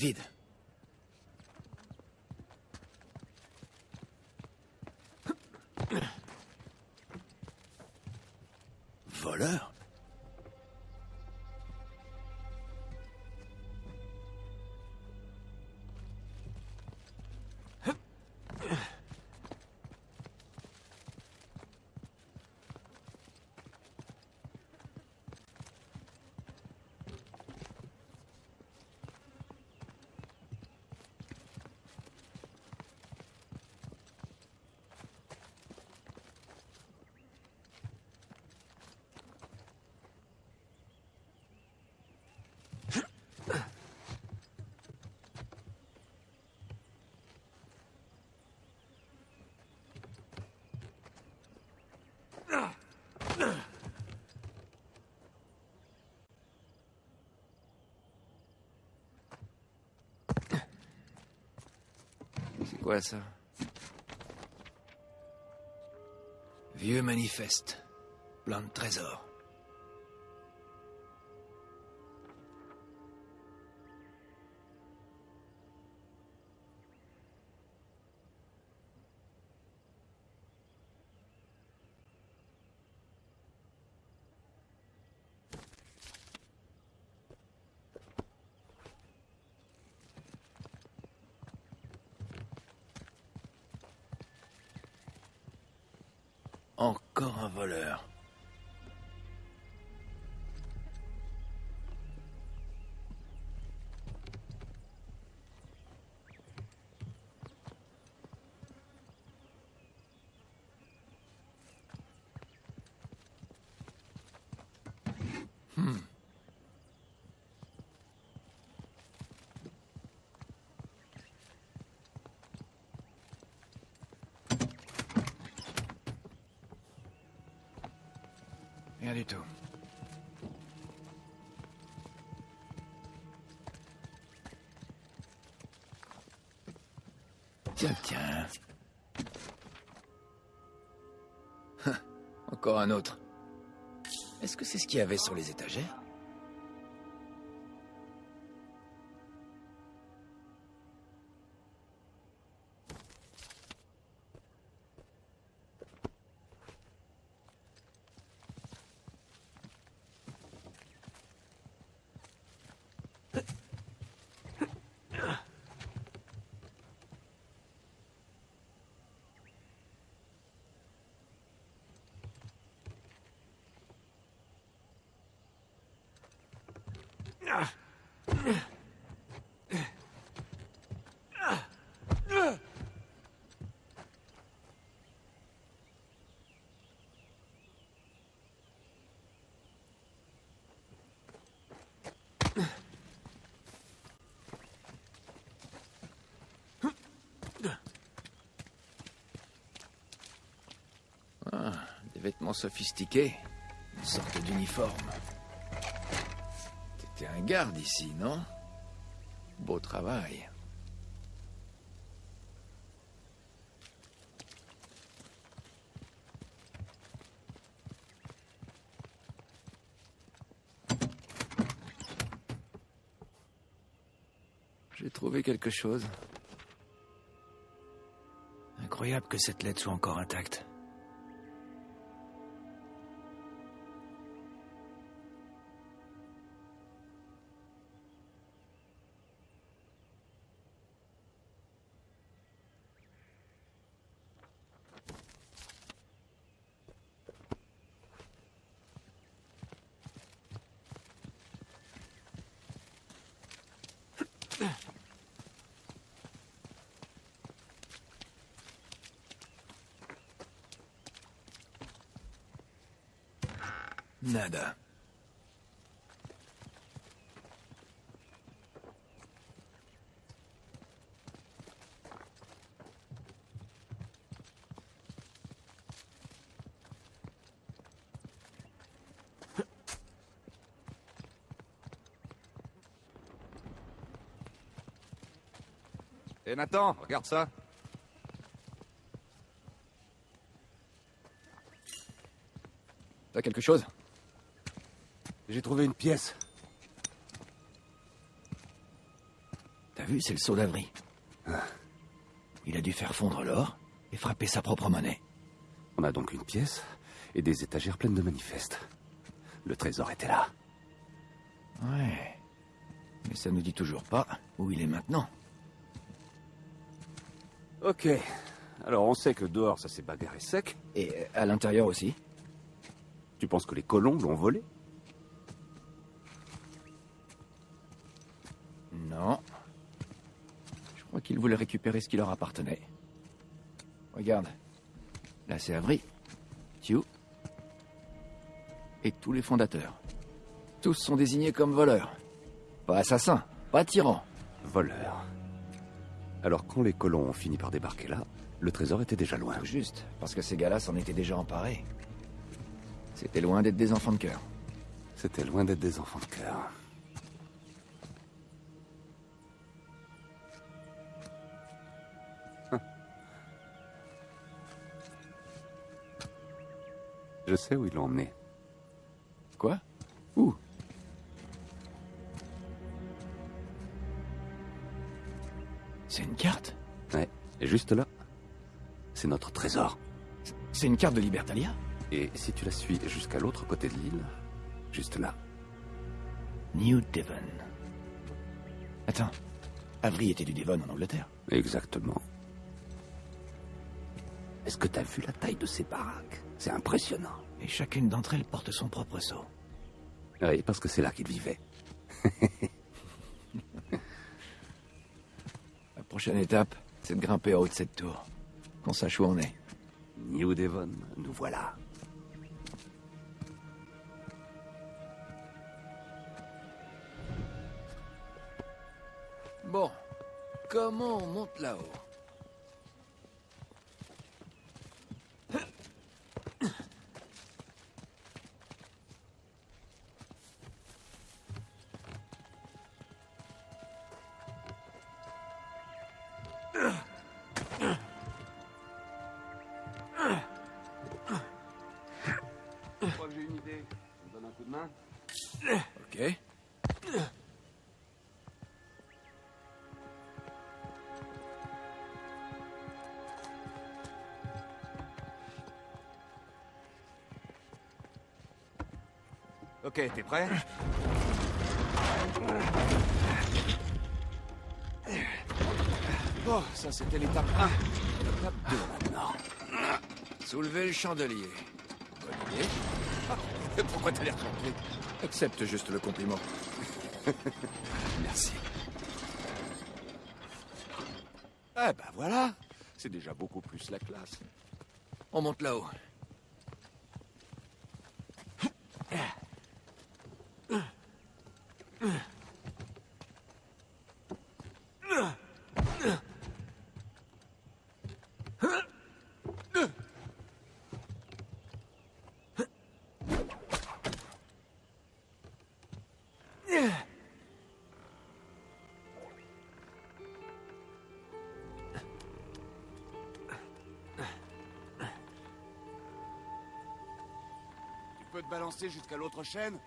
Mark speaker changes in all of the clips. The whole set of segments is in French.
Speaker 1: vida.
Speaker 2: C'est quoi ça
Speaker 1: Vieux manifeste. Plein de trésors. Voleur. Rien tout. Tiens, tiens. Encore un autre. Est-ce que c'est ce qu'il y avait sur les étagères Ah, sophistiqués. Une sorte d'uniforme. T'étais un garde ici, non? Beau travail. J'ai trouvé quelque chose. Incroyable que cette lettre soit encore intacte. Nada.
Speaker 3: Et Nathan, regarde ça.
Speaker 1: T'as quelque chose?
Speaker 3: J'ai trouvé une pièce.
Speaker 1: vu, c'est le saut d'Avry. Il a dû faire fondre l'or et frapper sa propre monnaie.
Speaker 4: On a donc une pièce et des étagères pleines de manifestes. Le trésor était là.
Speaker 1: Ouais. Mais ça nous dit toujours pas où il est maintenant.
Speaker 4: Ok. Alors on sait que dehors ça s'est bagarré sec.
Speaker 1: Et euh, à l'intérieur aussi.
Speaker 4: Tu penses que les colons l'ont volé?
Speaker 1: Qu'ils voulaient récupérer ce qui leur appartenait. Regarde. Là, c'est Avry, Tew et tous les fondateurs. Tous sont désignés comme voleurs. Pas assassins, pas tyrans.
Speaker 4: Voleurs. Alors quand les colons ont fini par débarquer là, le trésor était déjà loin.
Speaker 1: Tout juste, parce que ces gars-là s'en étaient déjà emparés. C'était loin d'être des enfants de cœur.
Speaker 4: C'était loin d'être des enfants de cœur. Je sais où ils l'ont emmené.
Speaker 1: Quoi? Où? C'est une carte?
Speaker 4: Ouais, juste là, c'est notre trésor.
Speaker 1: C'est une carte de Libertalia?
Speaker 4: Et si tu la suis jusqu'à l'autre côté de l'île, juste là.
Speaker 1: New Devon. Attends, Avery était du Devon en Angleterre.
Speaker 4: Exactement. Est-ce que t'as vu la taille de ces baraques? C'est impressionnant.
Speaker 1: Et chacune d'entre elles porte son propre sceau.
Speaker 4: Oui, parce que c'est là qu'ils vivaient.
Speaker 1: La prochaine étape, c'est de grimper en haut de cette tour. Qu'on sache où on est.
Speaker 4: New Devon, nous voilà.
Speaker 1: Bon, comment on monte là-haut? Ok,
Speaker 3: t'es prêt?
Speaker 1: Bon, ça c'était l'étape 1. L'étape 2 maintenant. Soulever le chandelier. Bonne idée.
Speaker 3: Pourquoi t'as l'air surpris
Speaker 1: Accepte juste le compliment.
Speaker 3: Merci. Ah bah voilà C'est déjà beaucoup plus la classe.
Speaker 1: On monte là-haut.
Speaker 3: Peux te balancer jusqu'à l'autre chaîne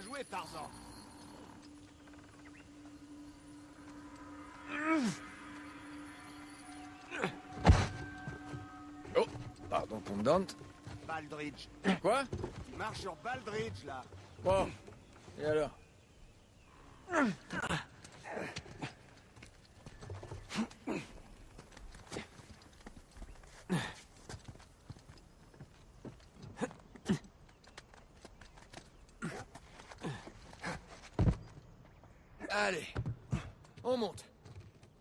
Speaker 3: fait, Tarzan
Speaker 1: Oh, pardon, commandant.
Speaker 3: Baldridge.
Speaker 1: Quoi?
Speaker 3: Il marche sur Baldridge, là.
Speaker 1: Bon, et alors Allez,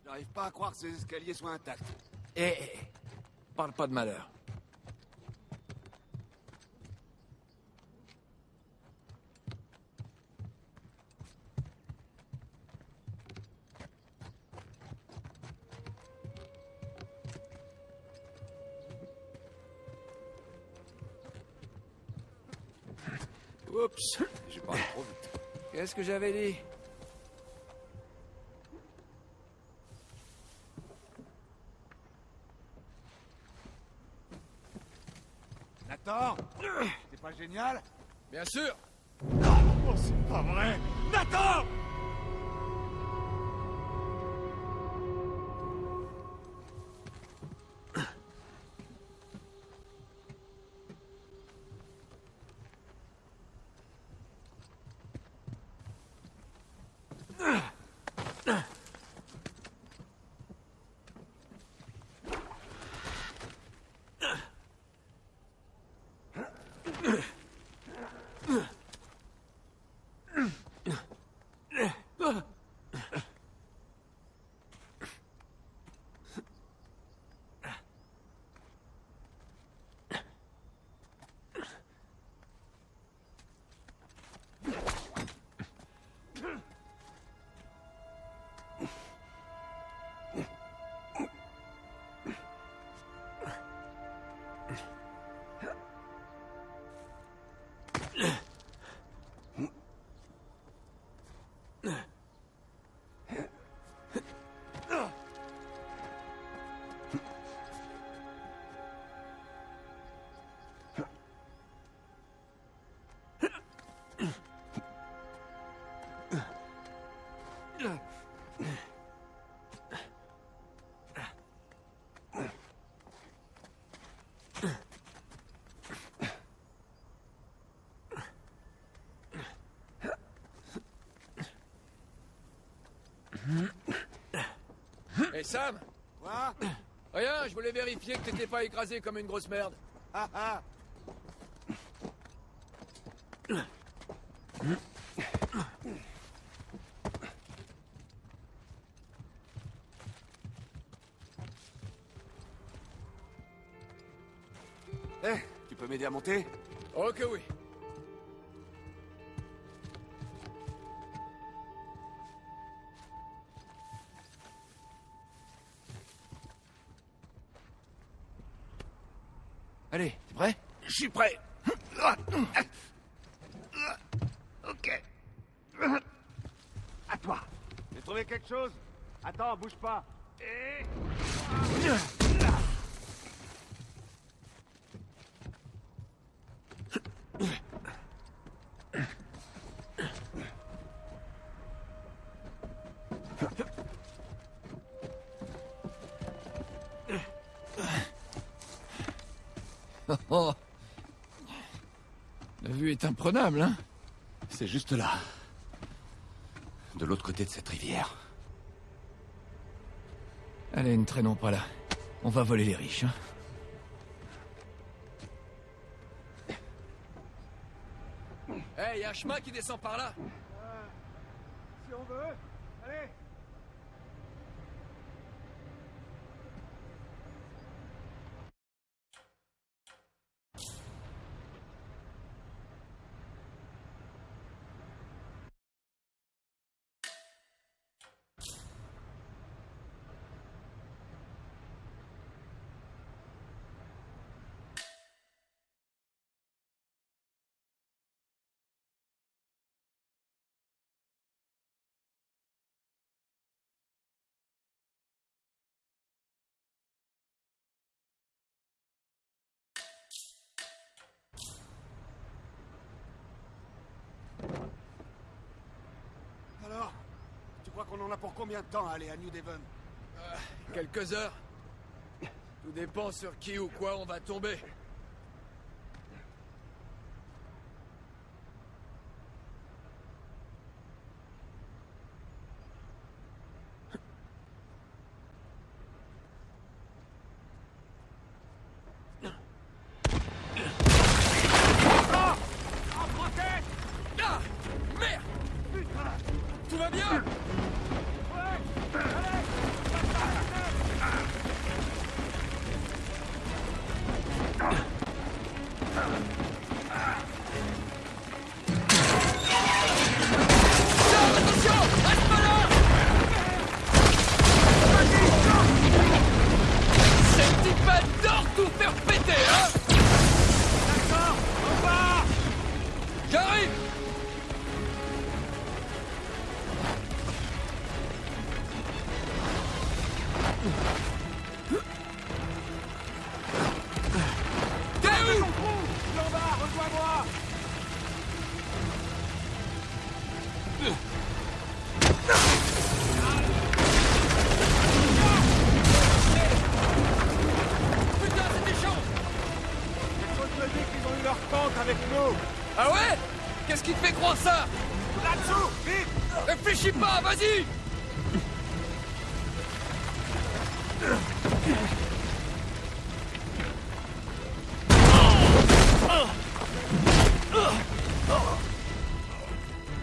Speaker 3: J'arrive pas à croire que ces escaliers soient intacts.
Speaker 1: Eh, eh, eh, parle pas de malheur.
Speaker 3: Oups, j'ai parlé trop vite.
Speaker 1: Qu'est-ce que j'avais dit
Speaker 3: Nathan
Speaker 1: Bien sûr.
Speaker 3: Oh, c'est pas vrai. Nathan
Speaker 1: Sam
Speaker 3: Quoi
Speaker 1: Rien, je voulais vérifier que t'étais pas écrasé comme une grosse merde.
Speaker 3: Ah ah Eh, tu peux m'aider à monter?
Speaker 1: Oh que oui.
Speaker 3: Je suis prêt. Ok. À toi. J'ai trouvé quelque chose Attends, bouge pas. Et...
Speaker 1: est imprenable, hein
Speaker 4: C'est juste là. De l'autre côté de cette rivière.
Speaker 1: Allez, ne traînons pas là. On va voler les riches, hein Eh, y a un chemin qui descend par là
Speaker 3: qu'on en a pour combien de temps à aller à New Devon
Speaker 1: Quelques heures. Tout dépend sur qui ou quoi on va tomber.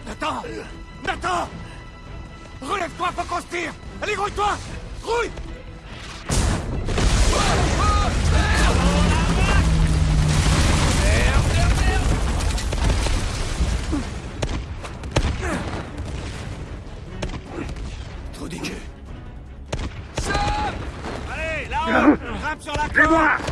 Speaker 3: Nathan Nathan. Relève-toi, faut qu'on se tire. Allez, grouille-toi Grouille
Speaker 1: moi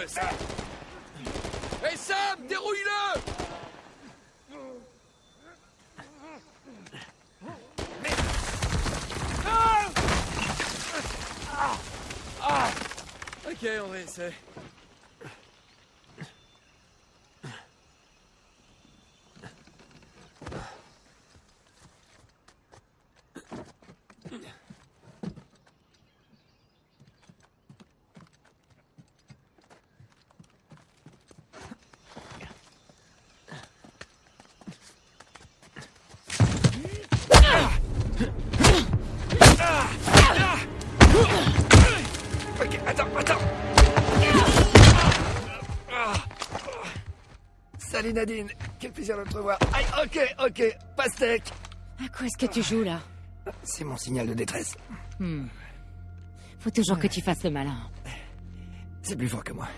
Speaker 1: Dépasse-le, Sam Hey Sam, dérouille-le. Ok, on réessaie. Ok, attends, attends. Salut Nadine, quel plaisir de te revoir. Aïe, ok, ok, pastèque.
Speaker 5: À quoi est-ce que tu joues là?
Speaker 6: C'est mon signal de détresse.
Speaker 5: Faut toujours que tu fasses le malin.
Speaker 6: C'est plus fort que moi.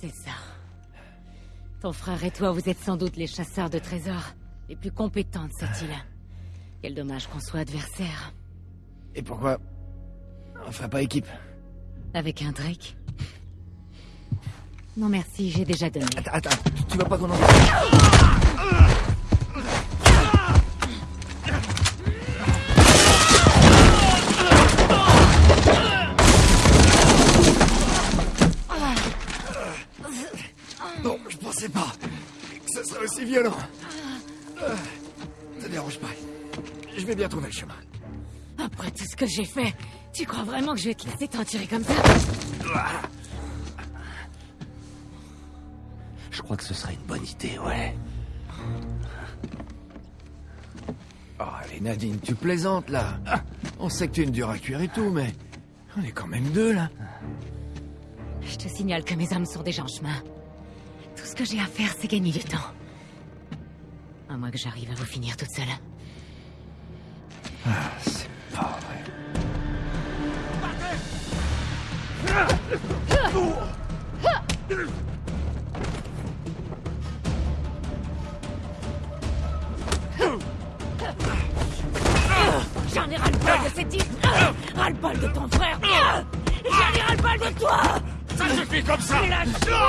Speaker 5: C'est ça. Ton frère et toi, vous êtes sans doute les chasseurs de trésors les plus compétents de cette île. Quel dommage qu'on soit adversaires.
Speaker 1: Et pourquoi? Enfin, pas équipe.
Speaker 5: Avec un Drake? Non merci, j'ai déjà donné.
Speaker 1: Attends, attends, tu vas pas qu'on en... Non, je pensais pas que ce serait aussi violent. Ça dérange pas. Je vais bien trouver le chemin.
Speaker 5: Après tout ce que j'ai fait, tu crois vraiment que je vais te laisser t'en tirer comme ça?
Speaker 4: Je crois que ce serait une bonne idée, ouais.
Speaker 1: Oh, allez, Nadine, tu plaisantes, là. Ah, On sait que tu es une dure à cuire et tout, mais... On est quand même deux, là.
Speaker 5: Je te signale que mes hommes sont déjà en chemin. Tout ce que j'ai à faire, c'est gagner du temps. À moins que j'arrive à vous finir toute seule.
Speaker 1: C'est pas vrai.
Speaker 3: Comme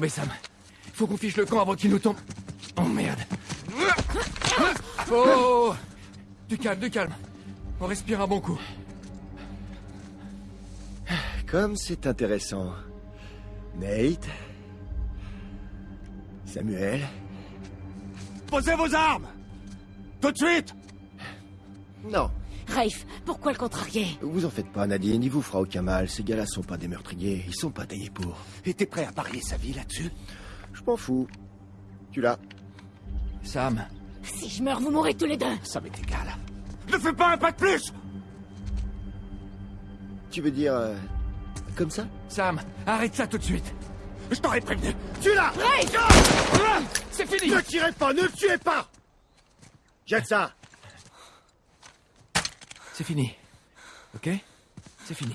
Speaker 1: tomber, Sam. Faut qu'on fiche le camp avant qu'il nous tombe. Oh merde. Oh Du calme, du calme. On respire un bon coup.
Speaker 7: Comme c'est intéressant. Nate Samuel
Speaker 3: Posez vos armes Tout de suite
Speaker 7: Non,
Speaker 5: Rafe, pourquoi le contrarier?
Speaker 7: Vous en faites pas, Nadine, il vous fera aucun mal. Ces gars-là sont pas des meurtriers, ils sont pas taillés pour.
Speaker 4: Et t'es prêt à parier sa vie là-dessus?
Speaker 7: Je m'en fous. Tu l'as.
Speaker 1: Sam,
Speaker 5: Si je meurs, vous mourrez tous les deux.
Speaker 4: Ça m'est égal.
Speaker 3: Ne fais pas un pas de plus!
Speaker 7: Tu veux dire... euh, comme ça?
Speaker 1: Sam, arrête ça tout de suite.
Speaker 3: Je t'aurais prévenu. Tu l'as!
Speaker 1: C'est fini!
Speaker 7: Ne tirez pas, ne le tuez pas! Jette ça
Speaker 1: C'est fini. Ok? C'est fini.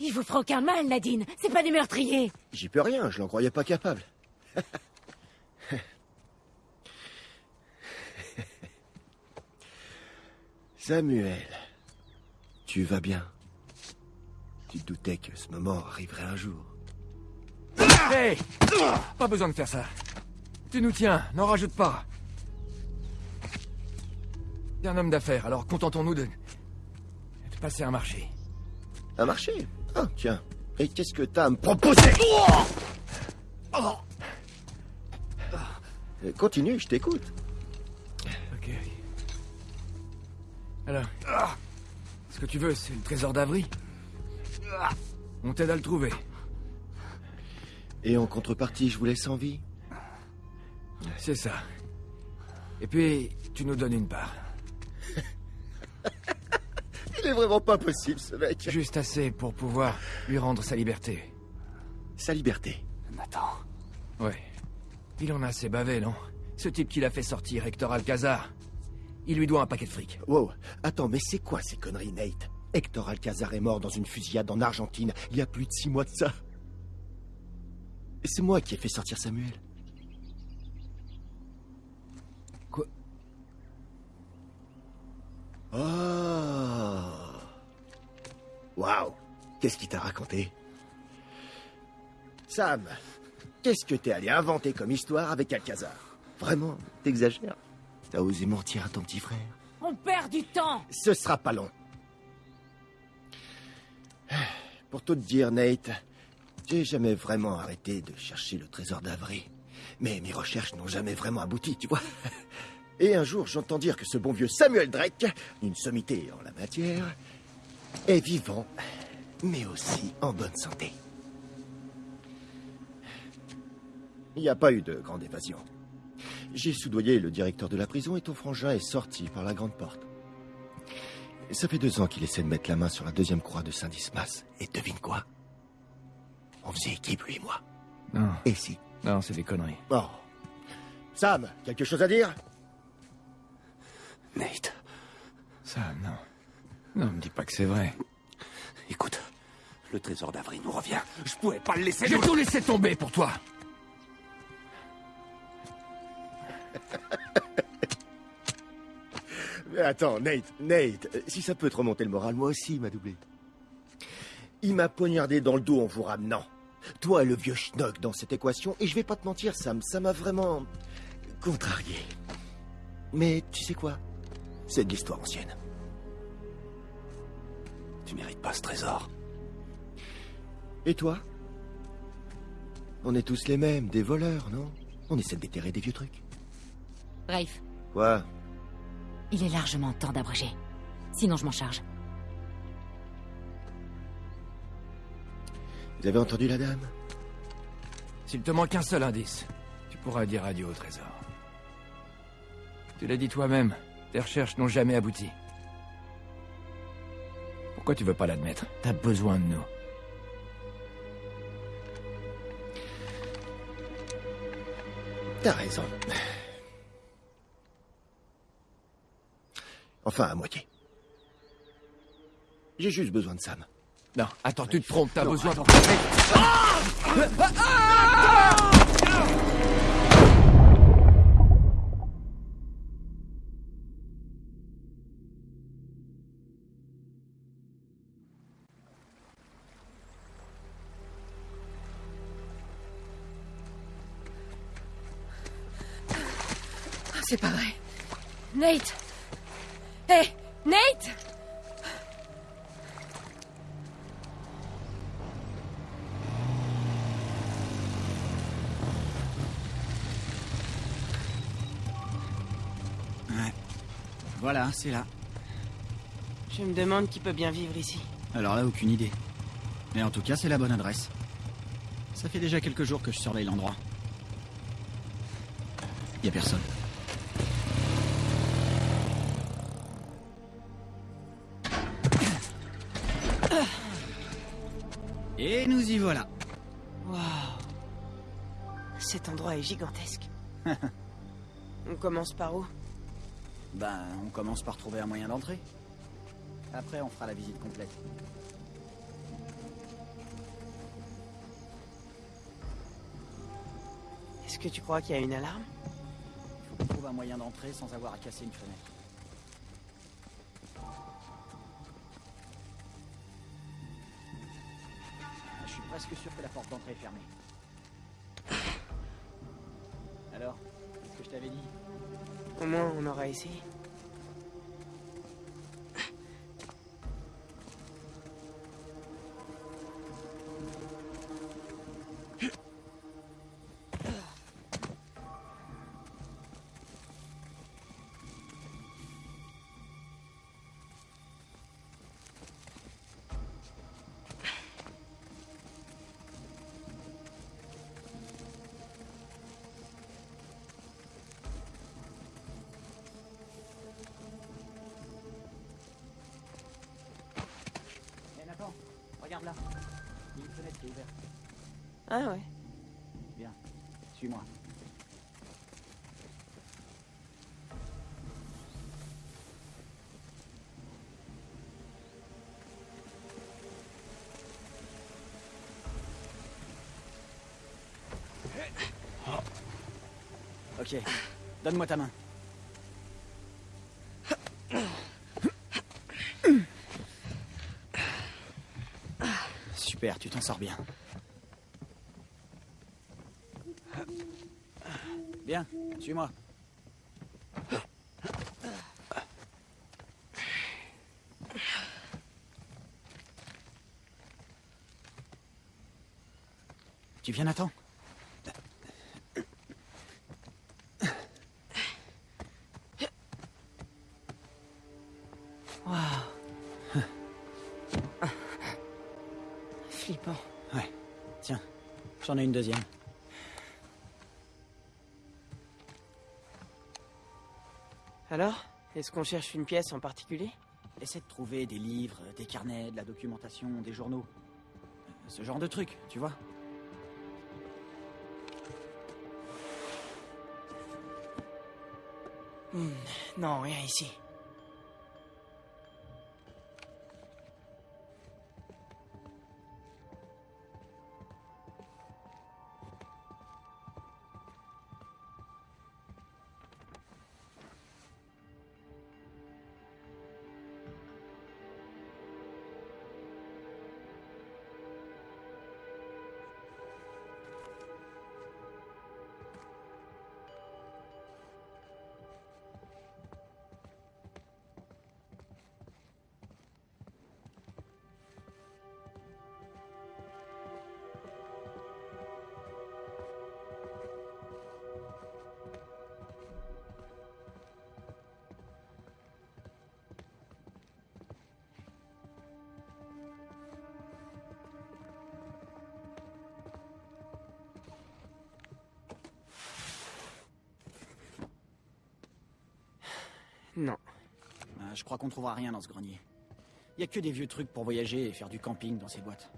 Speaker 5: Il vous fera aucun mal, Nadine C'est pas des meurtriers
Speaker 7: J'y peux rien, je l'en croyais pas capable. Samuel, tu vas bien? Tu te doutais que ce moment arriverait un jour.
Speaker 1: Hey Pas besoin de faire ça. Tu nous tiens, n'en rajoute pas. T'es un homme d'affaires, alors contentons-nous de... de passer un marché.
Speaker 7: Un marché? Ah, tiens. Et qu'est-ce que t'as à me proposer? Euh, Continue, je t'écoute.
Speaker 1: Ok. Alors, ce que tu veux, c'est le trésor d'Avry On t'aide à le trouver.
Speaker 7: Et en contrepartie, je vous laisse en vie?
Speaker 1: C'est ça. Et puis, tu nous donnes une part.
Speaker 7: Il est vraiment pas possible, ce mec.
Speaker 1: Juste assez pour pouvoir lui rendre sa liberté.
Speaker 7: Sa liberté.
Speaker 4: Nathan.
Speaker 1: Ouais. Il en a assez bavé, non? Ce type qui l'a fait sortir, Hector Alcazar. Il lui doit un paquet de fric.
Speaker 7: Wow, attends, mais c'est quoi ces conneries, Nate? Hector Alcazar est mort dans une fusillade en Argentine il y a plus de six mois de ça. Et c'est moi qui ai fait sortir Samuel. Oh Waouh Qu'est-ce qu'il t'a raconté? Sam, qu'est-ce que t'es allé inventer comme histoire avec Alcazar? Vraiment, t'exagères? T'as osé mentir à ton petit frère?
Speaker 5: On perd du temps
Speaker 7: Ce sera pas long. Pour tout te dire, Nate, j'ai jamais vraiment arrêté de chercher le trésor d'Avry. Mais mes recherches n'ont jamais vraiment abouti, tu vois. Et un jour, j'entends dire que ce bon vieux Samuel Drake, une sommité en la matière, est vivant, mais aussi en bonne santé. Il n'y a pas eu de grande évasion. J'ai soudoyé le directeur de la prison et ton frangin est sorti par la grande porte. Ça fait deux ans qu'il essaie de mettre la main sur la deuxième croix de Saint-Dismas. Et devine quoi? On faisait équipe, lui et moi.
Speaker 1: Non,
Speaker 7: Et si?
Speaker 1: Non, c'est des conneries.
Speaker 7: Oh. Sam, quelque chose à dire?
Speaker 4: Nate,
Speaker 1: Ça, non. Non, me dis pas que c'est vrai.
Speaker 4: écoute, le trésor d'Avry nous revient. Je pouvais pas le laisser.
Speaker 1: J'ai tout laissé tomber pour toi.
Speaker 7: Mais attends, Nate, Nate, euh, si ça peut te remonter le moral, moi aussi, il m'a doublé. Il m'a poignardé dans le dos en vous ramenant. Toi, le vieux schnock dans cette équation, et je vais pas te mentir, Sam, ça m'a vraiment contrarié. Mais tu sais quoi? C'est de l'histoire ancienne.
Speaker 4: Tu mérites pas ce trésor.
Speaker 7: Et toi? On est tous les mêmes, des voleurs, non? On essaie de déterrer des vieux trucs.
Speaker 5: Rafe,
Speaker 7: Quoi?
Speaker 5: Il est largement temps d'abréger. Sinon, je m'en charge.
Speaker 7: Vous avez entendu la dame?
Speaker 1: S'il te manque un seul indice, tu pourras dire adieu au trésor. Tu l'as dit toi-même, tes recherches n'ont jamais abouti. Pourquoi tu veux pas l'admettre? T'as besoin de nous.
Speaker 7: T'as raison. Enfin, à moitié. J'ai juste besoin de Sam.
Speaker 1: Non, attends, tu te trompes, t'as besoin...
Speaker 8: C'est pas vrai. Nate Hé Nate
Speaker 9: Ouais. Voilà, c'est là.
Speaker 10: Je me demande qui peut bien vivre ici.
Speaker 9: Alors là, aucune idée. Mais en tout cas, c'est la bonne adresse. Ça fait déjà quelques jours que je surveille l'endroit. Y a personne. Et nous y voilà.
Speaker 10: Waouh Cet endroit est gigantesque. On commence par où?
Speaker 9: Ben, on commence par trouver un moyen d'entrer. Après, on fera la visite complète.
Speaker 10: Est-ce que tu crois qu'il y a une alarme?
Speaker 9: Il faut qu'on trouve un moyen d'entrer sans avoir à casser une fenêtre. Porte d'entrée fermée. Alors, qu'est-ce que je t'avais dit?
Speaker 10: Au moins, on aura essayé. Ah ouais
Speaker 9: Viens, suis-moi. Ok, donne-moi ta main. Super, tu t'en sors bien. Bien, suis-moi. Tu viens, Nathan?
Speaker 10: Waouh. Flippant.
Speaker 9: Ouais. Tiens, j'en ai une deuxième.
Speaker 10: Est-ce qu'on cherche une pièce en particulier?
Speaker 9: Essaie de trouver des livres, des carnets, de la documentation, des journaux. Euh, Ce genre de trucs, tu vois.
Speaker 10: Hmm, Non, rien ici.
Speaker 9: Je crois qu'on trouvera rien dans ce grenier. Y a que des vieux trucs pour voyager et faire du camping dans ces boîtes.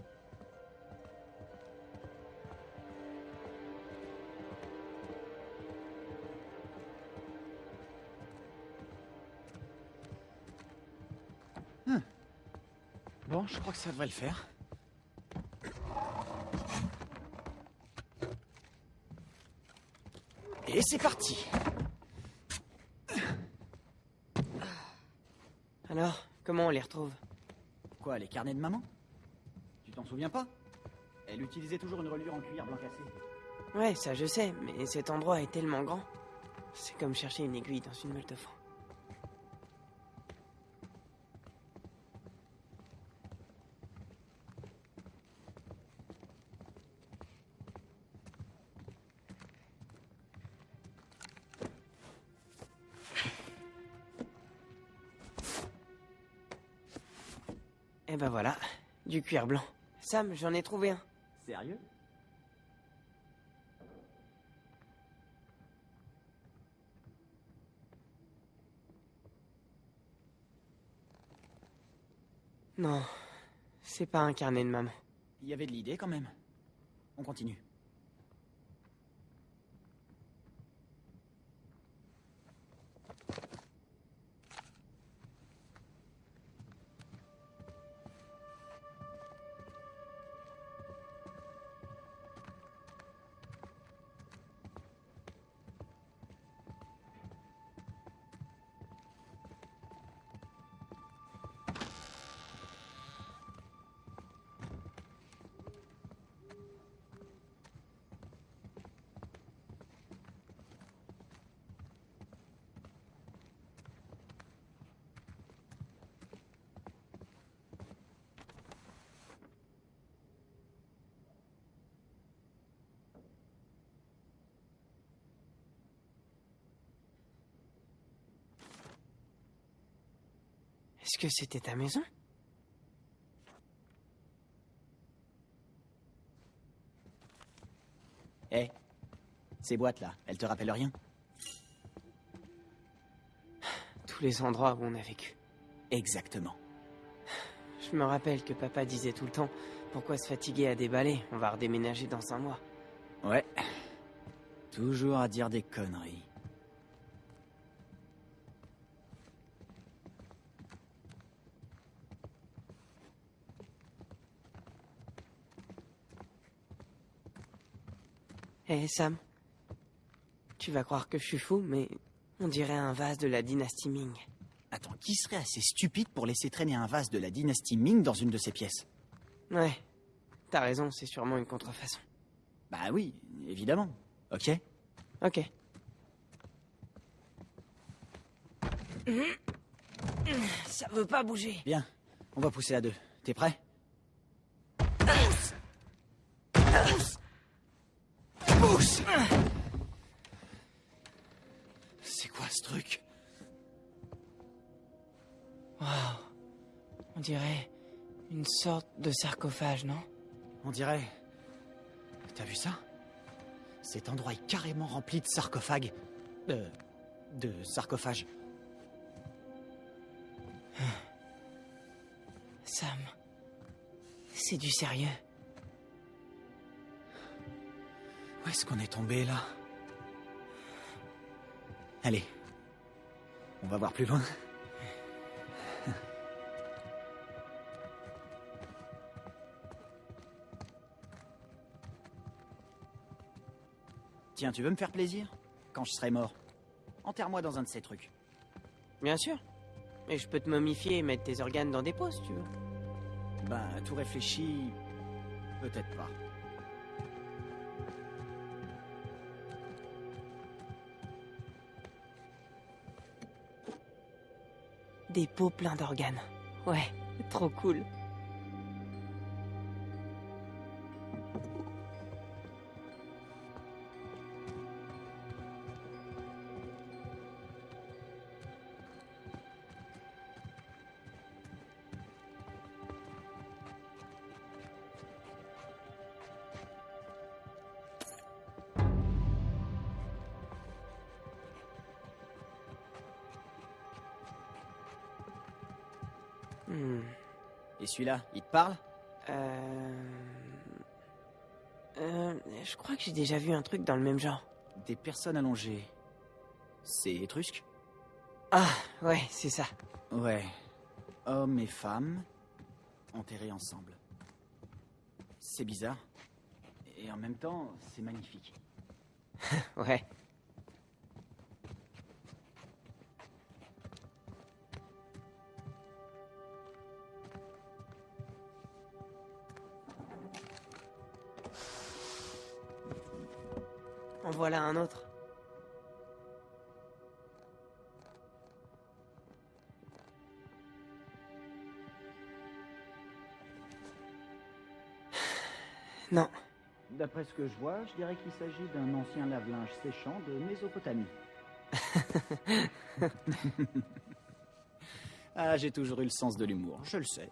Speaker 9: Hum. Bon, je crois que ça devrait le faire. Et c'est parti
Speaker 10: Alors, comment on les retrouve?
Speaker 9: Quoi, les carnets de maman? Tu t'en souviens pas? Elle utilisait toujours une reliure en cuir blanc cassé.
Speaker 10: Ouais, ça je sais, mais cet endroit est tellement grand. C'est comme chercher une aiguille dans une meule de foin. Du cuir blanc. Sam, j'en ai trouvé un.
Speaker 9: Sérieux?
Speaker 10: Non, c'est pas un carnet de maman.
Speaker 9: Il y avait de l'idée quand même. On continue.
Speaker 10: Que c'était ta maison?
Speaker 9: Hé, ces boîtes-là, elles te rappellent rien?
Speaker 10: Tous les endroits où on a vécu.
Speaker 9: Exactement.
Speaker 10: Je me rappelle que papa disait tout le temps Pourquoi se fatiguer à déballer? On va redéménager dans un mois.
Speaker 9: Ouais. Toujours à dire des conneries.
Speaker 10: Hé Sam, tu vas croire que je suis fou, mais on dirait un vase de la dynastie Ming.
Speaker 9: Attends, qui serait assez stupide pour laisser traîner un vase de la dynastie Ming dans une de ses pièces?
Speaker 10: Ouais, t'as raison, c'est sûrement une contrefaçon.
Speaker 9: Bah oui, évidemment. Ok
Speaker 10: Ok. Ça veut pas bouger.
Speaker 9: Bien, on va pousser à deux. T'es prêt?
Speaker 10: On dirait une sorte de sarcophage, non?
Speaker 9: On dirait... T'as vu ça? Cet endroit est carrément rempli de sarcophages. De... de sarcophages.
Speaker 10: Sam. C'est du sérieux.
Speaker 9: Où est-ce qu'on est tombé là? Allez. On va voir plus loin. Tiens, tu veux me faire plaisir Quand je serai mort, enterre-moi dans un de ces trucs.
Speaker 10: Bien sûr. Et je peux te momifier et mettre tes organes dans des pots, si tu veux.
Speaker 9: Ben, tout réfléchi... Peut-être pas.
Speaker 10: Des pots pleins d'organes. Ouais, trop cool. Hmm.
Speaker 9: Et celui-là, il te parle?
Speaker 10: Euh... Euh... Je crois que j'ai déjà vu un truc dans le même genre.
Speaker 9: Des personnes allongées. C'est étrusque?
Speaker 10: Ah, ouais, c'est ça.
Speaker 9: Ouais. Hommes et femmes enterrés ensemble. C'est bizarre. Et en même temps, c'est magnifique.
Speaker 10: Ouais. Voilà un autre. Non.
Speaker 9: D'après ce que je vois, je dirais qu'il s'agit d'un ancien lave-linge séchant de Mésopotamie. ah, j'ai toujours eu le sens de l'humour, je le sais.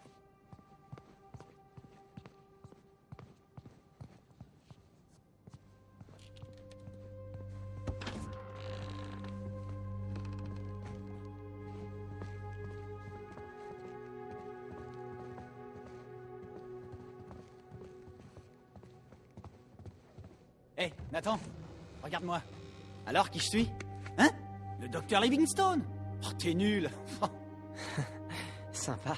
Speaker 9: Alors, qui je suis? Hein? Le docteur Livingstone Oh, t'es nul
Speaker 10: Sympa.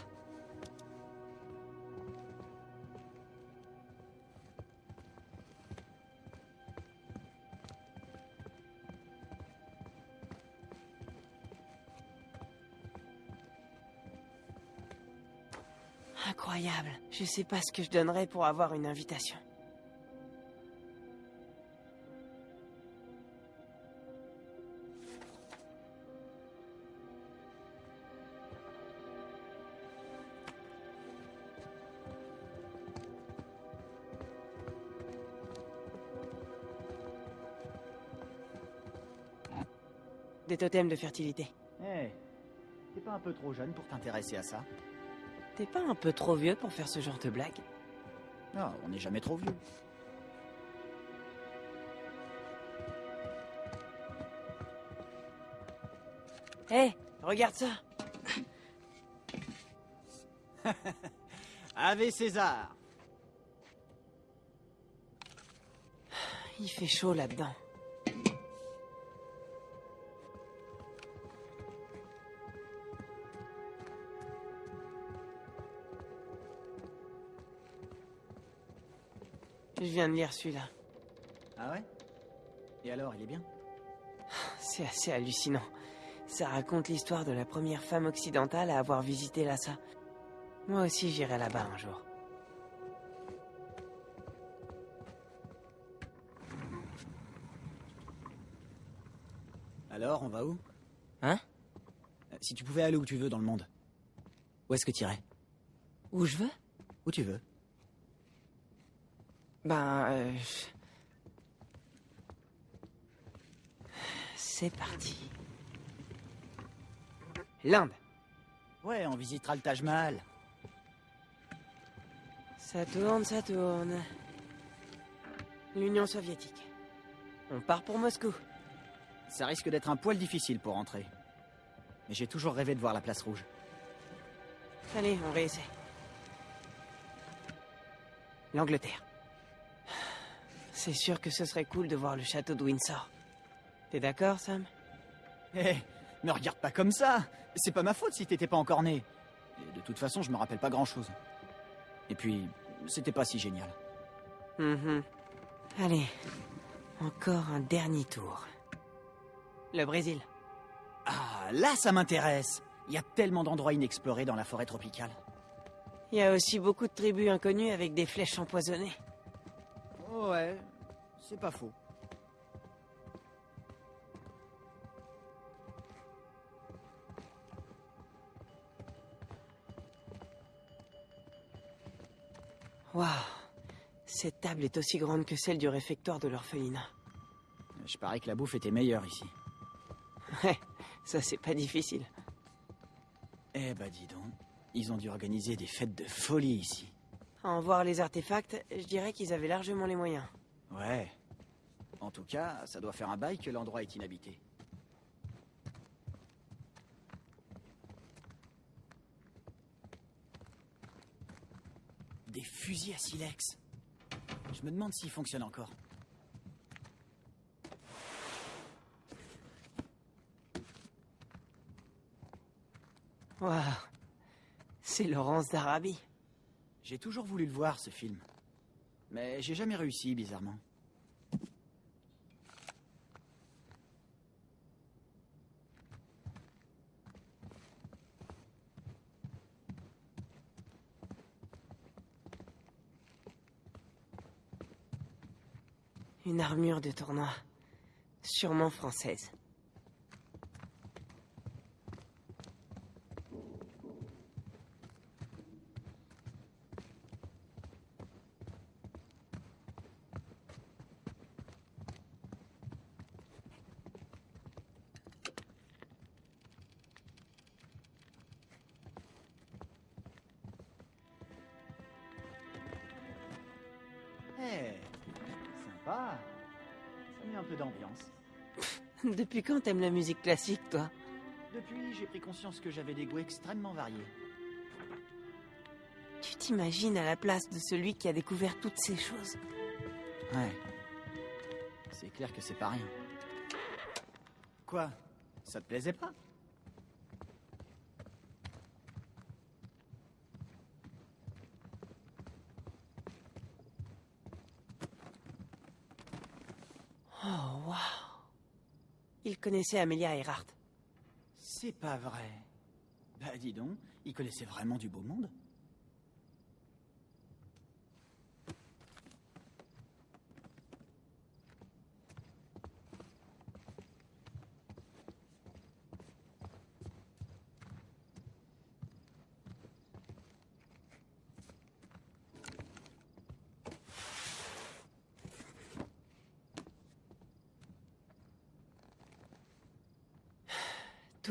Speaker 10: Incroyable. Je sais pas ce que je donnerais pour avoir une invitation. Des totems de fertilité.
Speaker 9: Hé, t'es pas un peu trop jeune pour t'intéresser à ça?
Speaker 10: T'es pas un peu trop vieux pour faire ce genre de blague?
Speaker 9: Non, on n'est jamais trop vieux.
Speaker 10: Hé, regarde ça
Speaker 9: Ave César
Speaker 10: Il fait chaud là-dedans. Je viens de lire celui-là.
Speaker 9: Ah ouais? Et alors, il est bien?
Speaker 10: C'est assez hallucinant. Ça raconte l'histoire de la première femme occidentale à avoir visité Lhasa. Moi aussi j'irai là-bas un jour.
Speaker 9: Alors, on va où?
Speaker 10: Hein?
Speaker 9: Euh, Si tu pouvais aller où tu veux dans le monde, où est-ce que tu irais?
Speaker 10: Où je veux?
Speaker 9: Où tu veux.
Speaker 10: Ben... euh, C'est parti. L'Inde.
Speaker 9: Ouais, on visitera le Taj Mahal.
Speaker 10: Ça tourne, ça tourne. L'Union soviétique. On part pour Moscou.
Speaker 9: Ça risque d'être un poil difficile pour entrer. Mais j'ai toujours rêvé de voir la place rouge.
Speaker 10: Allez, on réessaie. L'Angleterre. C'est sûr que ce serait cool de voir le château de Windsor. T'es d'accord, Sam?
Speaker 9: Hé, me regarde pas comme ça C'est pas ma faute si t'étais pas encore né. Et de toute façon, je me rappelle pas grand-chose. Et puis, c'était pas si génial.
Speaker 10: Mhm. Allez, encore un dernier tour. Le Brésil.
Speaker 9: Ah, là, ça m'intéresse Il y a tellement d'endroits inexplorés dans la forêt tropicale.
Speaker 10: Il y a aussi beaucoup de tribus inconnues avec des flèches empoisonnées.
Speaker 9: Ouais, c'est pas faux.
Speaker 10: Waouh Cette table est aussi grande que celle du réfectoire de l'orphelinat.
Speaker 9: Je parie que la bouffe était meilleure ici.
Speaker 10: Ouais, ça c'est pas difficile.
Speaker 9: Eh bah dis donc, ils ont dû organiser des fêtes de folie ici.
Speaker 10: À en voir les artefacts, je dirais qu'ils avaient largement les moyens.
Speaker 9: Ouais. En tout cas, ça doit faire un bail que l'endroit est inhabité. Des fusils à silex. Je me demande s'ils fonctionnent encore.
Speaker 10: Waouh C'est Laurence d'Arabie.
Speaker 9: J'ai toujours voulu le voir, ce film. Mais j'ai jamais réussi, bizarrement.
Speaker 10: Une armure de tournoi. Sûrement française. Depuis quand t'aimes la musique classique, toi?
Speaker 9: Depuis, j'ai pris conscience que j'avais des goûts extrêmement variés.
Speaker 10: Tu t'imagines à la place de celui qui a découvert toutes ces choses?
Speaker 9: Ouais. C'est clair que c'est pas rien. Quoi? Ça te plaisait pas
Speaker 10: Oh, waouh Il connaissait Amelia Earhart.
Speaker 9: C'est pas vrai. Bah dis donc, il connaissait vraiment du beau monde.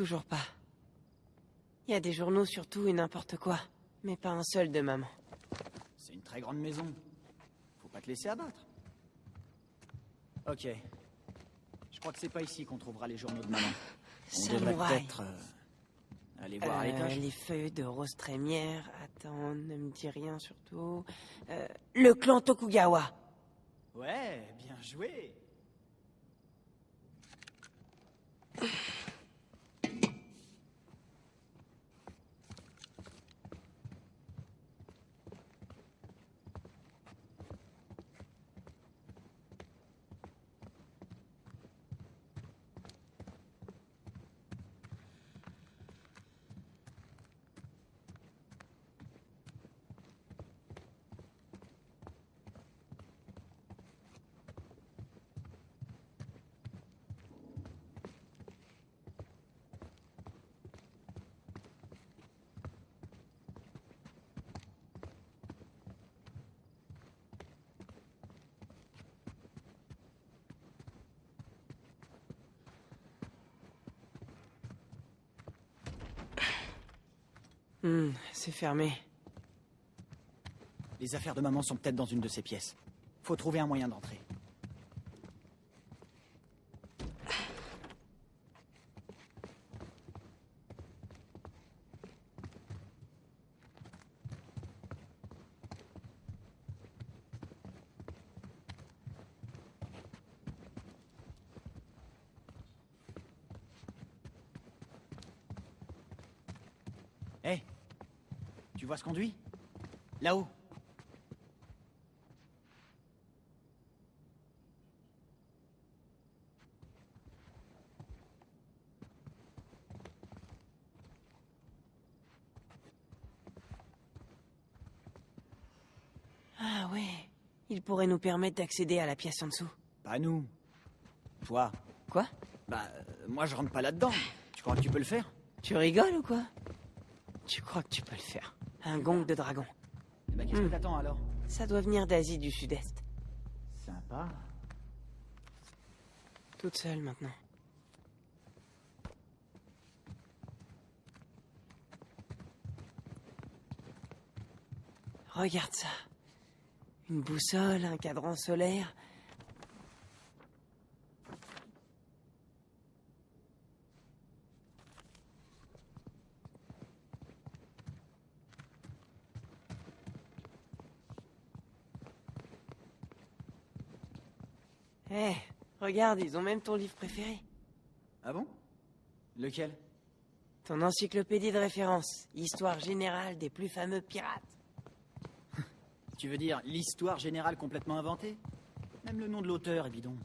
Speaker 10: Toujours pas. Il y a des journaux sur tout et n'importe quoi, mais pas un seul de maman.
Speaker 9: C'est une très grande maison. Faut pas te laisser abattre. Ok. Je crois que c'est pas ici qu'on trouvera les journaux de maman. On devrait peut-être euh, aller voir à
Speaker 10: Euh,
Speaker 9: l'étage.
Speaker 10: les feuilles de rose trémière. Attends, ne me dis rien surtout. Euh, le clan Tokugawa.
Speaker 9: Ouais, bien joué.
Speaker 10: Hmm, c'est fermé.
Speaker 9: Les affaires de maman sont peut-être dans une de ces pièces. Faut trouver un moyen d'entrer. Hé Conduit Là-haut
Speaker 10: Ah ouais. Il pourrait nous permettre d'accéder à la pièce en dessous.
Speaker 9: Pas nous. Toi.
Speaker 10: Quoi?
Speaker 9: Bah, euh, moi je rentre pas là-dedans. Tu crois que tu peux le faire?
Speaker 10: Tu rigoles ou quoi? Tu crois que tu peux le faire? Un gong de dragon.
Speaker 9: Eh ben, qu'est-ce
Speaker 10: Hmm.
Speaker 9: que t'attends alors?
Speaker 10: Ça doit venir d'Asie du Sud-Est.
Speaker 9: Sympa.
Speaker 10: Toute seule maintenant. Regarde ça. Une boussole, un cadran solaire. Eh, regarde, ils ont même ton livre préféré.
Speaker 9: Ah bon? Lequel?
Speaker 10: Ton encyclopédie de référence. Histoire générale des plus fameux pirates.
Speaker 9: Tu veux dire l'histoire générale complètement inventée? Même le nom de l'auteur est bidon.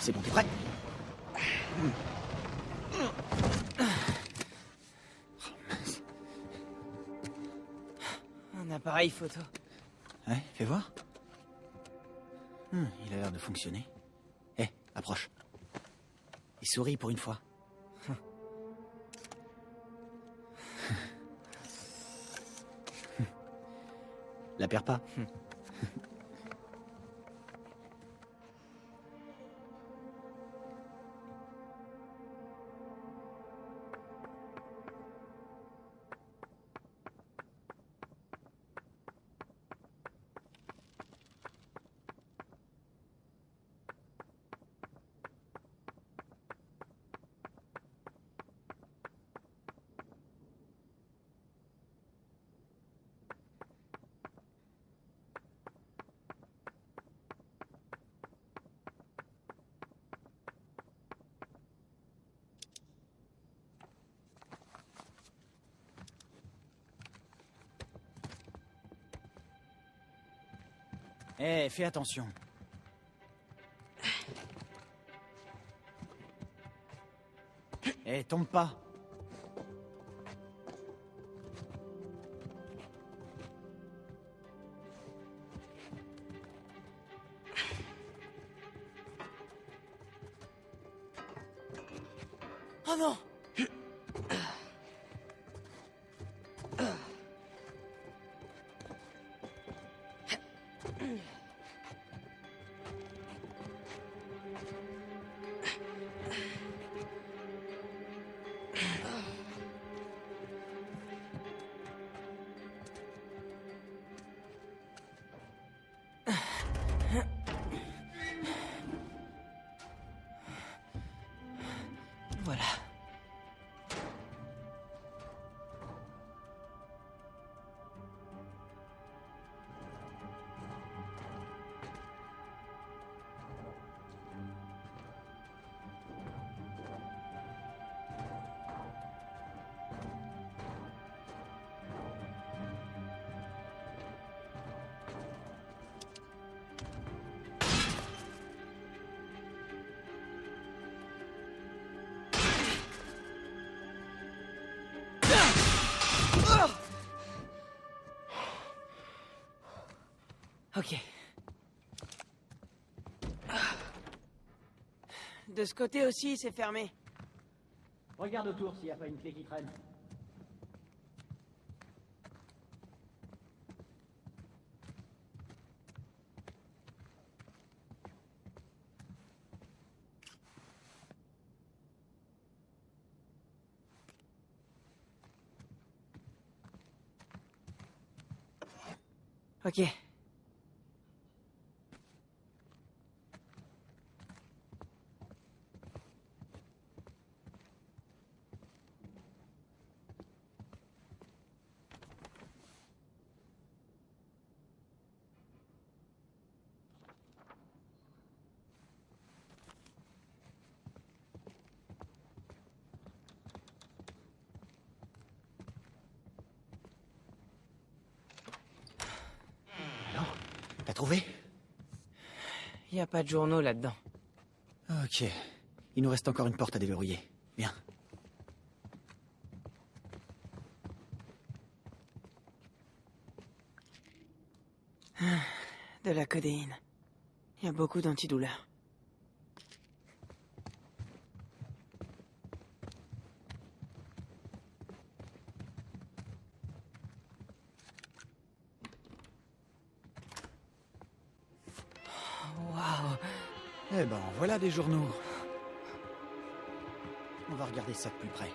Speaker 9: C'est bon, t'es prêt
Speaker 10: Un appareil photo.
Speaker 9: Ouais, fais voir. Hmm, il a l'air de fonctionner. Hé, approche. Et souris pour une fois. La perds pas. Fais attention. Eh, tombe pas.
Speaker 10: Ok. De ce côté aussi, c'est fermé.
Speaker 9: Regarde autour s'il n'y a pas une clé qui traîne.
Speaker 10: Ok.
Speaker 9: T'as trouvé
Speaker 10: Y a pas de journaux là-dedans.
Speaker 9: Ok. Il nous reste encore une porte à déverrouiller. Viens.
Speaker 10: De la codéine. Y a beaucoup d'antidouleurs. Waouh
Speaker 9: Eh ben, voilà des journaux. On va regarder ça de plus près.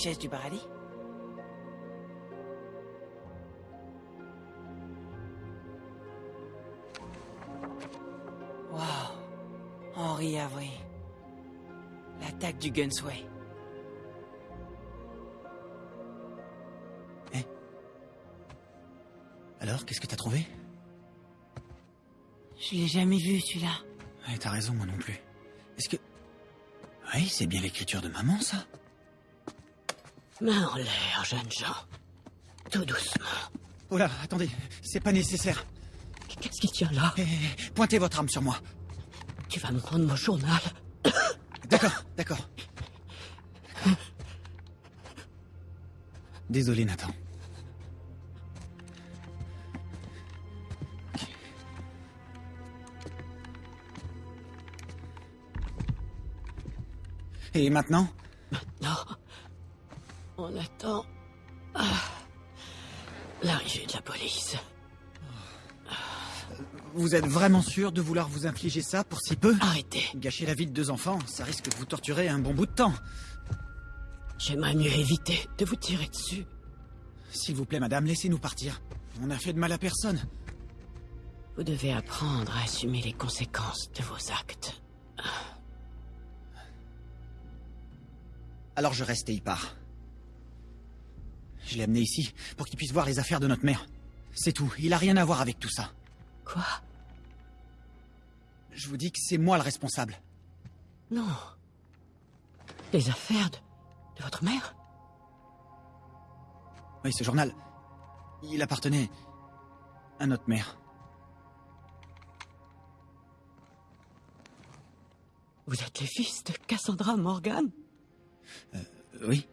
Speaker 10: Du paradis Waouh Henri Avery. L'attaque du Gunsway.
Speaker 9: Alors, qu'est-ce que t'as trouvé?
Speaker 10: Je l'ai jamais vu, celui-là.
Speaker 9: Ouais, t'as raison, moi non plus. Est-ce que... Oui, c'est bien l'écriture de maman, ça
Speaker 11: Main en l'air, jeunes gens. Tout doucement.
Speaker 9: Oh là, attendez, c'est pas nécessaire.
Speaker 11: Qu'est-ce qu'il a là?
Speaker 9: Eh, pointez votre arme sur moi.
Speaker 11: Tu vas me rendre mon journal.
Speaker 9: D'accord, d'accord. Désolé, Nathan. Et maintenant? Vous êtes vraiment sûr de vouloir vous infliger ça pour si peu?
Speaker 11: Arrêtez.
Speaker 9: Gâcher la vie de deux enfants, ça risque de vous torturer un bon bout de temps.
Speaker 11: J'aimerais mieux éviter de vous tirer dessus.
Speaker 9: S'il vous plaît, madame, laissez-nous partir. On n'a fait de mal à personne.
Speaker 11: Vous devez apprendre à assumer les conséquences de vos actes.
Speaker 9: Alors je reste et il part. Je l'ai amené ici pour qu'il puisse voir les affaires de notre mère. C'est tout, il a rien à voir avec tout ça.
Speaker 11: Quoi?
Speaker 9: Je vous dis que c'est moi le responsable.
Speaker 11: Non. Les affaires de, de votre mère?
Speaker 9: Oui, ce journal, il appartenait à notre mère.
Speaker 11: Vous êtes les fils de Cassandra Morgan?
Speaker 9: Euh, Oui.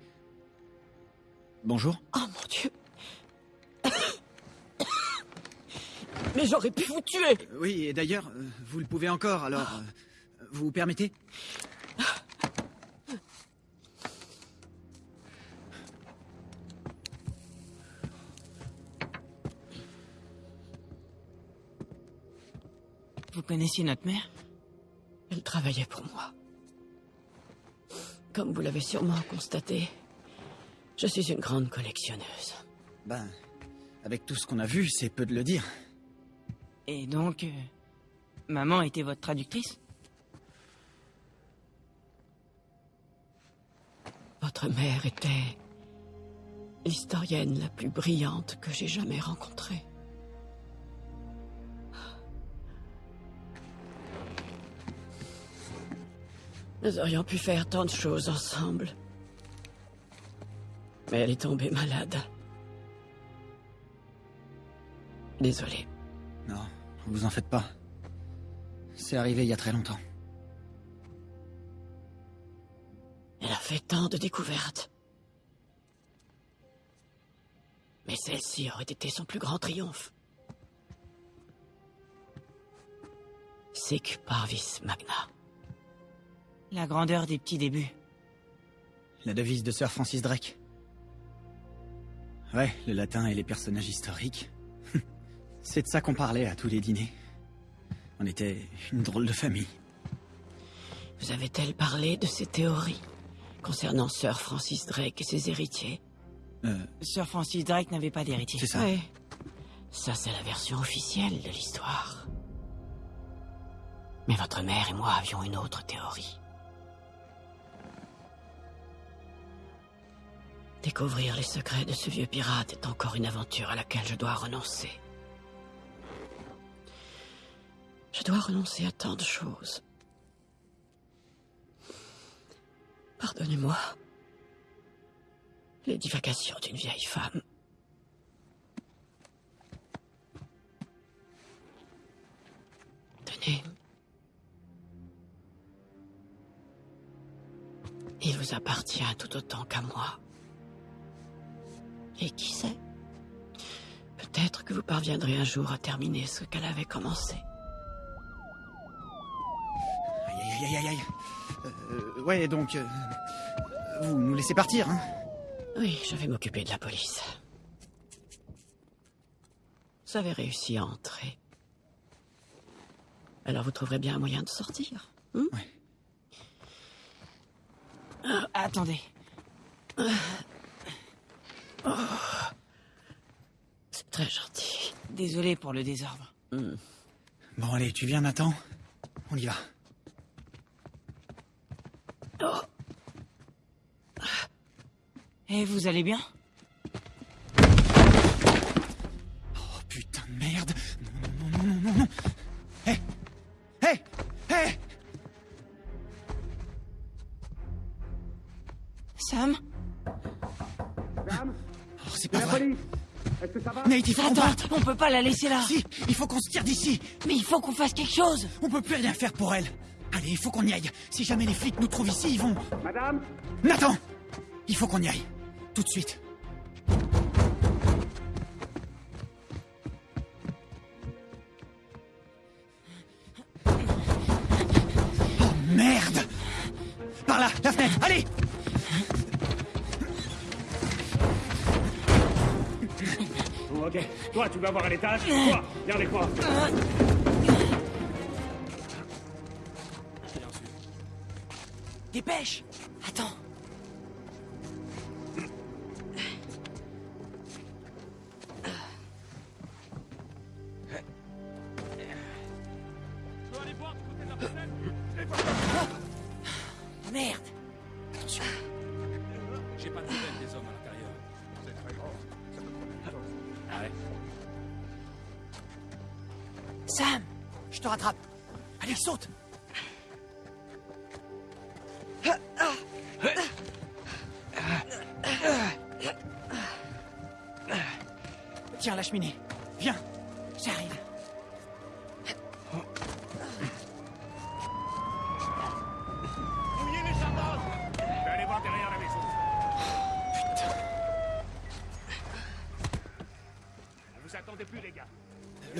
Speaker 9: Bonjour.
Speaker 11: Oh mon Dieu mais j'aurais pu vous tuer
Speaker 9: Oui, et d'ailleurs, euh, vous le pouvez encore, alors... euh, vous vous permettez?
Speaker 10: Vous connaissiez notre mère?
Speaker 11: Elle travaillait pour moi. Comme vous l'avez sûrement constaté, je suis une grande collectionneuse.
Speaker 9: Ben, avec tout ce qu'on a vu, c'est peu de le dire.
Speaker 10: Et donc, euh, maman était votre traductrice?
Speaker 11: Votre mère était l'historienne la plus brillante que j'ai jamais rencontrée. Nous aurions pu faire tant de choses ensemble. Mais elle est tombée malade. Désolé.
Speaker 9: Non, vous en faites pas. C'est arrivé il y a très longtemps.
Speaker 11: Elle a fait tant de découvertes. Mais celle-ci aurait été son plus grand triomphe. Sic parvis magna.
Speaker 10: La grandeur des petits débuts.
Speaker 9: La devise de Sir Francis Drake. Ouais, le latin et les personnages historiques. C'est de ça qu'on parlait à tous les dîners. On était une drôle de famille.
Speaker 11: Vous avez-elle parlé de ses théories concernant Sir Francis Drake et ses héritiers
Speaker 9: Euh,
Speaker 10: Sir Francis Drake n'avait pas d'héritier.
Speaker 9: c'est ça.
Speaker 11: Oui. Ça, c'est la version officielle de l'histoire. Mais votre mère et moi avions une autre théorie. Découvrir les secrets de ce vieux pirate est encore une aventure à laquelle je dois renoncer. Je dois renoncer à tant de choses. Pardonnez-moi. Les divagations d'une vieille femme. Tenez. Il vous appartient tout autant qu'à moi. Et qui sait? Peut-être que vous parviendrez un jour à terminer ce qu'elle avait commencé.
Speaker 9: Aïe, aïe, aïe, aïe. Euh, ouais, donc... euh, vous nous laissez partir, hein
Speaker 11: Oui, je vais m'occuper de la police. Vous avez réussi à entrer. Alors vous trouverez bien un moyen de sortir. hein
Speaker 9: Ouais.
Speaker 10: Attendez.
Speaker 11: C'est très gentil.
Speaker 10: Désolé pour le désordre.
Speaker 9: Bon, allez, tu viens, Nathan On y va.
Speaker 10: Et vous allez bien?
Speaker 9: Oh, putain de merde. Non, non, non, non, non, non. Hé Hé Hé
Speaker 10: Sam?
Speaker 9: Oh, c'est pas vrai. Nate, il faut qu'on parte.
Speaker 10: on peut pas la laisser là.
Speaker 9: Si, il faut qu'on se tire d'ici.
Speaker 10: Mais il faut qu'on fasse quelque chose.
Speaker 9: On peut plus rien faire pour elle Allez, il faut qu'on y aille. Si jamais les flics nous trouvent ici, ils vont... Madame Nathan Il faut qu'on y aille. Tout de suite. Oh merde. Par là, la fenêtre, allez.
Speaker 3: Ok, toi tu vas voir à l'étage, toi, viens avec moi.
Speaker 10: Dépêche Attends.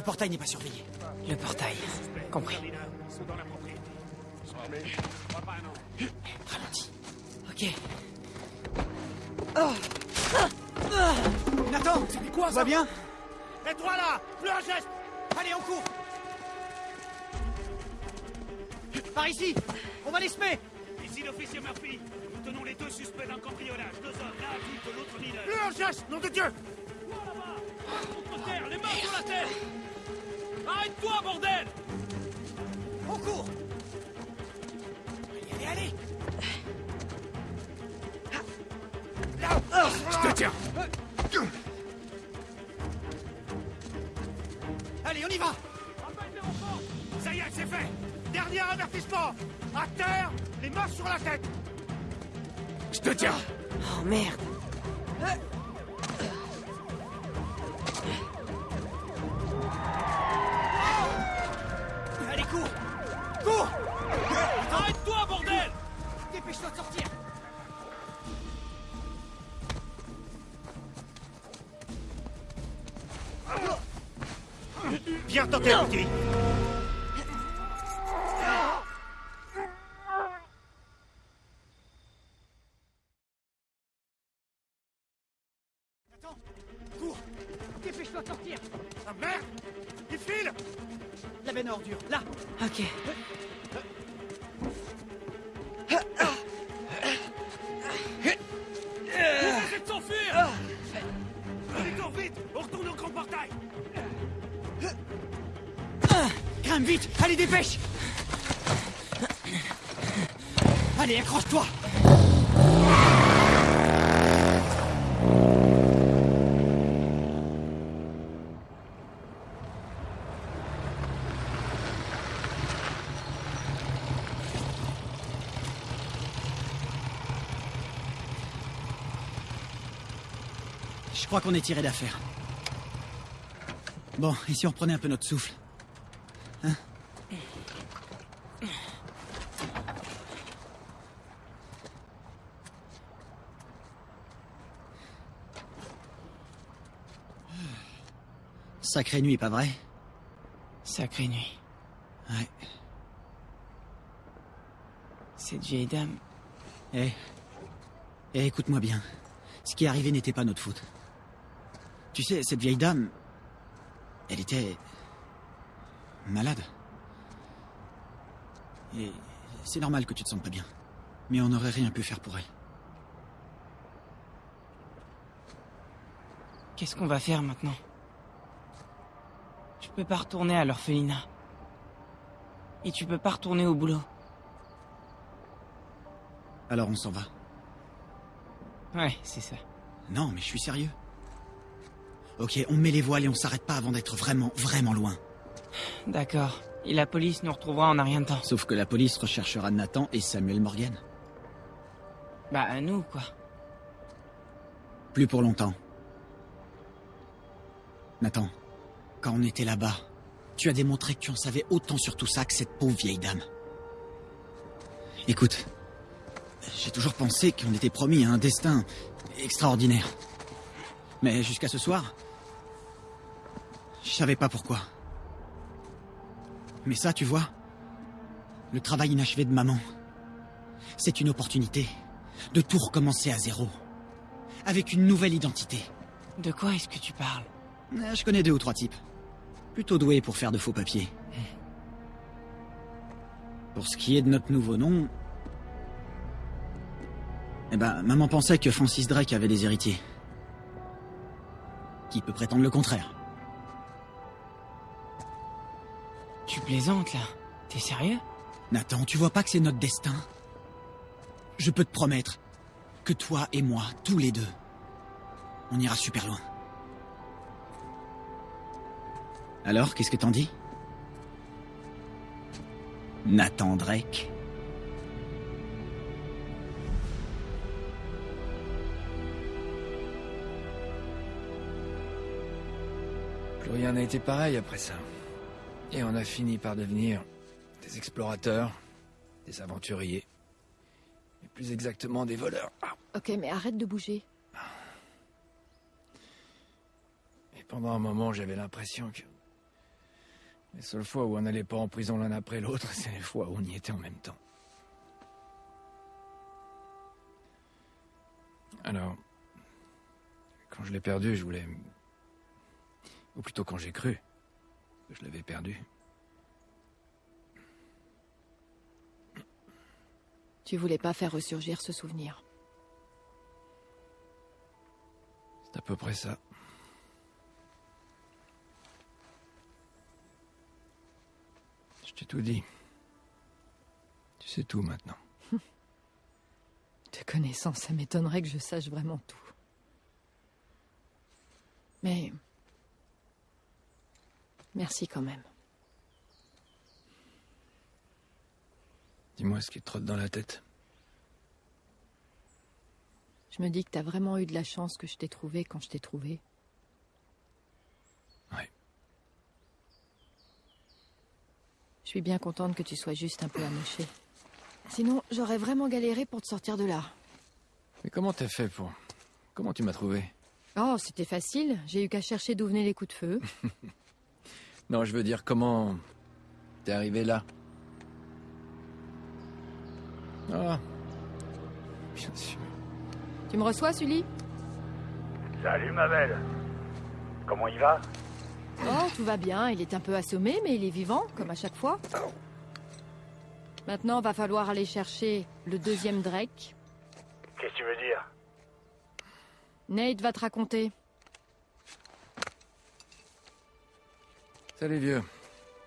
Speaker 9: Portail n'est pas surveillé.
Speaker 10: Le portail. Compris.
Speaker 9: Ralentis. Ok. Nathan C'était quoi, ça Va bien
Speaker 3: Et toi, là Plus un geste
Speaker 9: Allez, on court Par ici On va les semer
Speaker 3: Ici l'officier Murphy. Nous tenons les deux suspects d'un cambriolage. Deux hommes, l'un adulte, l'autre mineur.
Speaker 7: Plus un geste, nom de Dieu
Speaker 2: Contre terre, les mains sur la tête Arrête-toi, bordel!
Speaker 9: On court
Speaker 7: Je
Speaker 9: crois qu'on est tiré d'affaire. Bon, et si on reprenait un peu notre souffle? Hein? Sacrée nuit, pas vrai?
Speaker 10: Sacrée nuit.
Speaker 9: Ouais.
Speaker 10: Cette vieille dame.
Speaker 9: Eh. Eh, écoute-moi bien. Ce qui est arrivé n'était pas notre faute. Tu sais, cette vieille dame. Elle était. malade. Et c'est normal que tu te sentes pas bien. Mais on n'aurait rien pu faire pour elle.
Speaker 10: Qu'est-ce qu'on va faire maintenant? Je peux pas retourner à l'orphelinat. Et tu peux pas retourner au boulot.
Speaker 9: Alors on s'en va.
Speaker 10: Ouais, c'est ça.
Speaker 9: Non, mais je suis sérieux. Ok, on met les voiles et on s'arrête pas avant d'être vraiment, vraiment loin.
Speaker 10: D'accord. Et la police nous retrouvera en un rien de temps.
Speaker 9: Sauf que la police recherchera Nathan et Samuel Morgan.
Speaker 10: Bah, à nous, quoi.
Speaker 9: Plus pour longtemps. Nathan, quand on était là-bas, tu as démontré que tu en savais autant sur tout ça que cette pauvre vieille dame. Écoute, j'ai toujours pensé qu'on était promis à un destin extraordinaire. Mais jusqu'à ce soir, je savais pas pourquoi. Mais ça, tu vois, le travail inachevé de maman, c'est une opportunité de tout recommencer à zéro, avec une nouvelle identité.
Speaker 10: De quoi est-ce que tu parles?
Speaker 9: Euh, Je connais deux ou trois types. Plutôt doués pour faire de faux papiers. Pour ce qui est de notre nouveau nom... Eh ben, maman pensait que Francis Drake avait des héritiers. Qui peut prétendre le contraire?
Speaker 10: Tu plaisantes, là. T'es sérieux?
Speaker 9: Nathan, tu vois pas que c'est notre destin? Je peux te promettre que toi et moi, tous les deux, on ira super loin. Alors, qu'est-ce que t'en dis? Nathan Drake.
Speaker 1: Plus rien n'a été pareil après ça. Et on a fini par devenir des explorateurs, des aventuriers. Et plus exactement des voleurs. Ah,
Speaker 8: Ok, mais arrête de bouger.
Speaker 1: Et pendant un moment, j'avais l'impression que... Les seules fois où on n'allait pas en prison l'un après l'autre, c'est les fois où on y était en même temps. Alors... Quand je l'ai perdu, je voulais... Ou plutôt quand j'ai cru je l'avais perdu.
Speaker 8: Tu voulais pas faire ressurgir ce souvenir.
Speaker 1: C'est à peu près ça. Je t'ai tout dit. Tu sais tout maintenant.
Speaker 8: Te connaissant, ça m'étonnerait que je sache vraiment tout. Mais... Merci quand même.
Speaker 1: Dis-moi ce qui te trotte dans la tête.
Speaker 8: Je me dis que t'as vraiment eu de la chance que je t'ai trouvé quand je t'ai trouvé.
Speaker 1: Ouais.
Speaker 8: Je suis bien contente que tu sois juste un peu amoché. Sinon, j'aurais vraiment galéré pour te sortir de là.
Speaker 1: Mais comment t'as fait pour... Comment tu m'as trouvé?
Speaker 8: Oh, c'était facile. J'ai eu qu'à chercher d'où venaient les coups de feu.
Speaker 1: Non, je veux dire, comment... T'es arrivé là Ah... Bien sûr.
Speaker 8: tu me reçois, Sully?
Speaker 3: Salut, ma belle. Comment il va?
Speaker 8: Oh, tout va bien. Il est un peu assommé, mais il est vivant, comme à chaque fois. Maintenant, va falloir aller chercher le deuxième Drake.
Speaker 3: Qu'est-ce que tu veux dire?
Speaker 8: Nate va te raconter.
Speaker 1: Salut, vieux.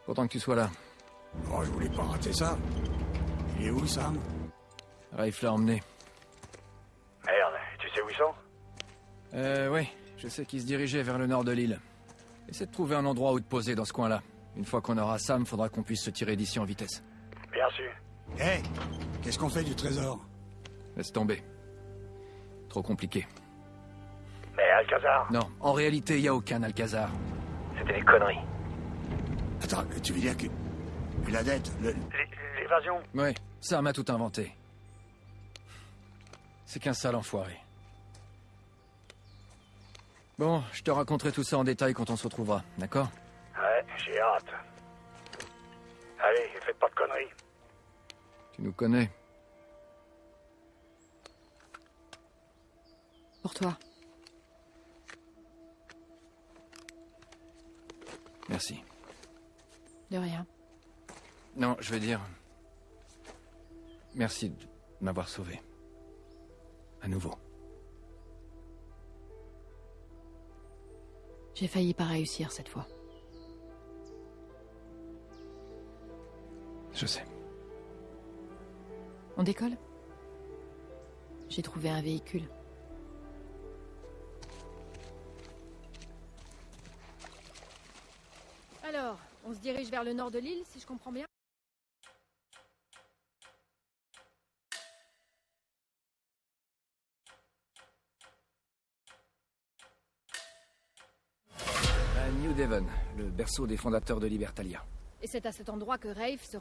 Speaker 1: Content que tu sois là.
Speaker 3: Oh, je voulais pas rater ça. Il est où, Sam?
Speaker 1: Rafe l'a emmené.
Speaker 3: Merde, tu sais où ils sont?
Speaker 1: Euh, oui. Je sais qu'il se dirigeait vers le nord de l'île. Essaie de trouver un endroit où te poser dans ce coin-là. Une fois qu'on aura Sam, faudra qu'on puisse se tirer d'ici en vitesse.
Speaker 3: Bien sûr. Hé, qu'est-ce qu'on fait du trésor?
Speaker 1: Laisse tomber. Trop compliqué.
Speaker 3: Mais Alcazar?
Speaker 1: Non, en réalité, il y a aucun Alcazar.
Speaker 3: C'était des conneries. Attends, tu veux dire que... que la dette, le- l'évasion
Speaker 1: Ouais, Sam a tout inventé. C'est qu'un sale enfoiré. Bon, je te raconterai tout ça en détail quand on se retrouvera, d'accord?
Speaker 3: Ouais, j'ai hâte. Allez, faites pas de conneries.
Speaker 1: Tu nous connais.
Speaker 8: Pour toi.
Speaker 1: Merci.
Speaker 8: De rien.
Speaker 1: Non, je veux dire... Merci de m'avoir sauvé. À nouveau.
Speaker 8: J'ai failli pas réussir cette fois.
Speaker 1: Je sais.
Speaker 8: On décolle? J'ai trouvé un véhicule. On se dirige vers le nord de l'île, si je comprends bien
Speaker 1: À New Devon, le berceau des fondateurs de Libertalia.
Speaker 8: Et c'est à cet endroit que Rafe se